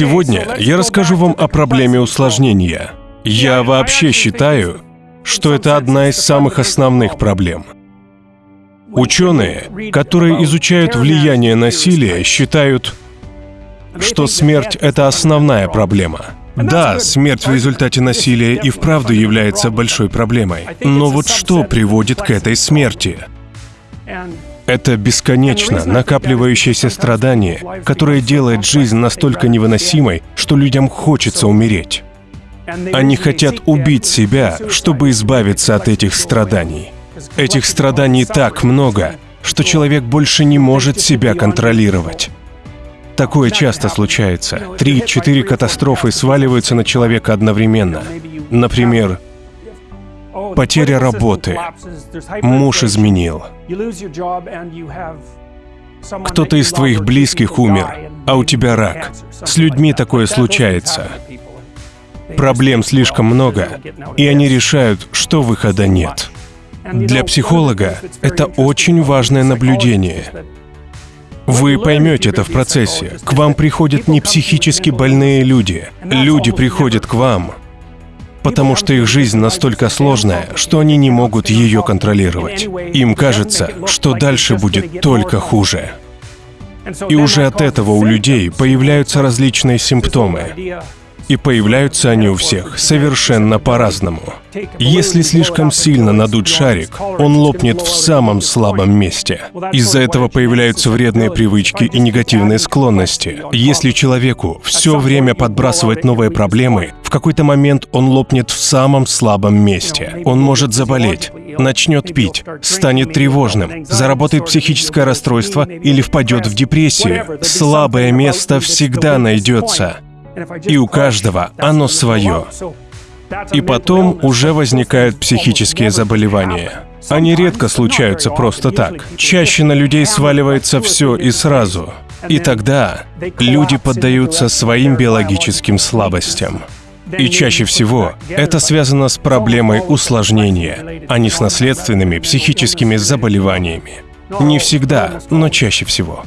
Сегодня я расскажу вам о проблеме усложнения. Я вообще считаю, что это одна из самых основных проблем. Ученые, которые изучают влияние насилия, считают, что смерть — это основная проблема. Да, смерть в результате насилия и вправду является большой проблемой. Но вот что приводит к этой смерти? Это бесконечно накапливающееся страдание, которое делает жизнь настолько невыносимой, что людям хочется умереть. Они хотят убить себя, чтобы избавиться от этих страданий. Этих страданий так много, что человек больше не может себя контролировать. Такое часто случается. Три-четыре катастрофы сваливаются на человека одновременно. Например, потеря работы, муж изменил, кто-то из твоих близких умер, а у тебя рак. С людьми такое случается. Проблем слишком много, и они решают, что выхода нет. Для психолога это очень важное наблюдение. Вы поймете это в процессе. К вам приходят не психически больные люди. Люди приходят к вам, потому что их жизнь настолько сложная, что они не могут ее контролировать. Им кажется, что дальше будет только хуже. И уже от этого у людей появляются различные симптомы. И появляются они у всех совершенно по-разному. Если слишком сильно надуть шарик, он лопнет в самом слабом месте. Из-за этого появляются вредные привычки и негативные склонности. Если человеку все время подбрасывать новые проблемы, в какой-то момент он лопнет в самом слабом месте. Он может заболеть, начнет пить, станет тревожным, заработает психическое расстройство или впадет в депрессию. Слабое место всегда найдется. И у каждого оно свое. И потом уже возникают психические заболевания. Они редко случаются просто так. Чаще на людей сваливается все и сразу. И тогда люди поддаются своим биологическим слабостям. И чаще всего это связано с проблемой усложнения, а не с наследственными психическими заболеваниями. Не всегда, но чаще всего.